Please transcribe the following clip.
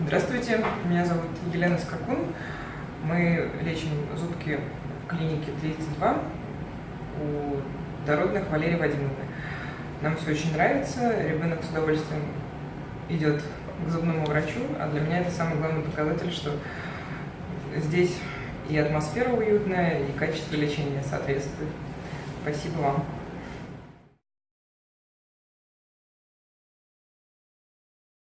Здравствуйте, меня зовут Елена Скакун. Мы лечим зубки в клинике 32 у дородных Валерии Вадимовны. Нам все очень нравится, ребенок с удовольствием идет к зубному врачу, а для меня это самый главный показатель, что здесь и атмосфера уютная, и качество лечения соответствует. Спасибо вам.